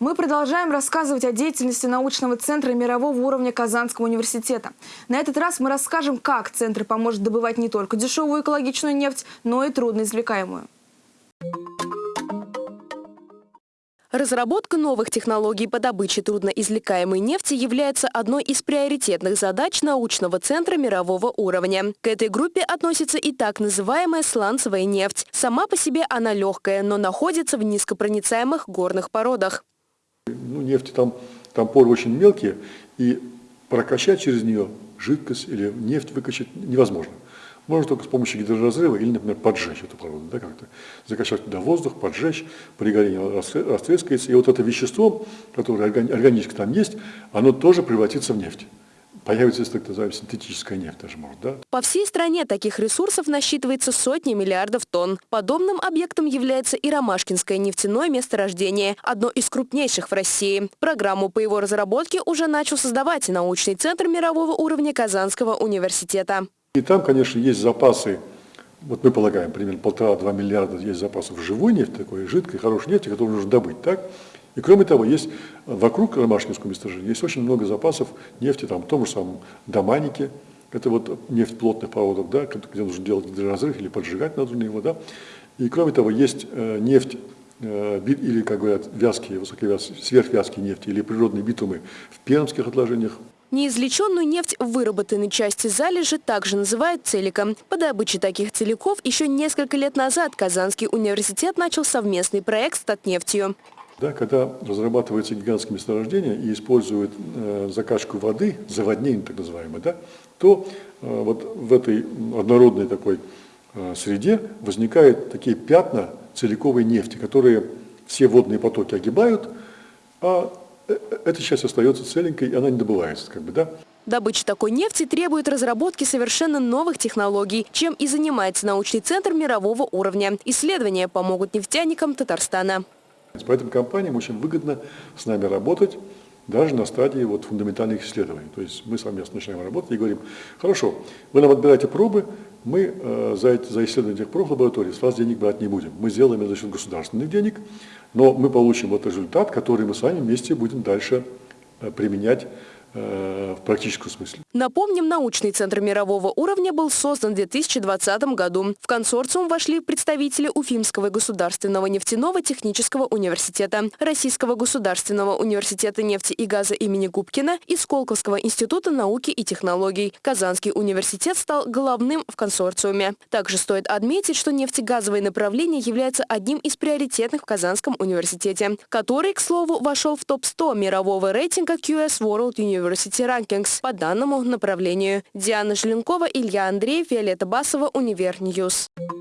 Мы продолжаем рассказывать о деятельности научного центра мирового уровня Казанского университета. На этот раз мы расскажем, как центр поможет добывать не только дешевую экологичную нефть, но и трудноизвлекаемую. Разработка новых технологий по добыче трудноизвлекаемой нефти является одной из приоритетных задач научного центра мирового уровня. К этой группе относится и так называемая сланцевая нефть. Сама по себе она легкая, но находится в низкопроницаемых горных породах. Ну, нефти там, там поры очень мелкие, и прокачать через нее жидкость или нефть выкачать невозможно. Можно только с помощью гидроразрыва или, например, поджечь эту породу, да, как-то закачать туда воздух, поджечь, при горении растрескается, и вот это вещество, которое органически там есть, оно тоже превратится в нефть. Появится, так называемая, синтетическая нефть даже может, да? По всей стране таких ресурсов насчитывается сотни миллиардов тонн. Подобным объектом является и Ромашкинское нефтяное месторождение, одно из крупнейших в России. Программу по его разработке уже начал создавать научный центр мирового уровня Казанского университета. И там, конечно, есть запасы, вот мы полагаем, примерно полтора-два миллиарда есть запасов живой нефти, такой жидкой, хорошей нефти, которую нужно добыть, так? И кроме того, есть вокруг Ромашкинского месторождения есть очень много запасов нефти, там, в том же самом Доманике, это вот нефть плотных проводов, да, где нужно делать гидроразрыв или поджигать надо его, да. И кроме того, есть э, нефть э, или, как говорят, вязкие, высоковязкие, сверхвязкие нефти или природные битумы в пермских отложениях, Неизвлеченную нефть в выработанной части залежи также называют целиком. По добыче таких целиков еще несколько лет назад Казанский университет начал совместный проект с Татнефтью. Да, когда разрабатываются гигантские месторождения и используют э, закачку воды, заводнение так называемое, да, то э, вот в этой однородной такой э, среде возникают такие пятна целиковой нефти, которые все водные потоки огибают, а эта часть остается целенькой, и она не добывается. Как бы, да? Добыча такой нефти требует разработки совершенно новых технологий, чем и занимается научный центр мирового уровня. Исследования помогут нефтяникам Татарстана. Поэтому компаниям очень выгодно с нами работать, даже на стадии вот фундаментальных исследований. То есть мы совместно начинаем работать и говорим, хорошо, вы нам отбираете пробы, мы э, за, за исследование этих проб в лаборатории с вас денег брать не будем. Мы сделаем это за счет государственных денег, но мы получим вот результат, который мы с вами вместе будем дальше э, применять в практическом смысле. Напомним, научный центр мирового уровня был создан в 2020 году. В консорциум вошли представители Уфимского государственного нефтяного технического университета, Российского государственного университета нефти и газа имени Губкина и Сколковского института науки и технологий. Казанский университет стал главным в консорциуме. Также стоит отметить, что нефтегазовое направление является одним из приоритетных в Казанском университете, который, к слову, вошел в топ-100 мирового рейтинга QS World University University Rankings по данному направлению. Диана Желенкова, Илья Андреев, Виолетта Басова, Univer News. Ньюс.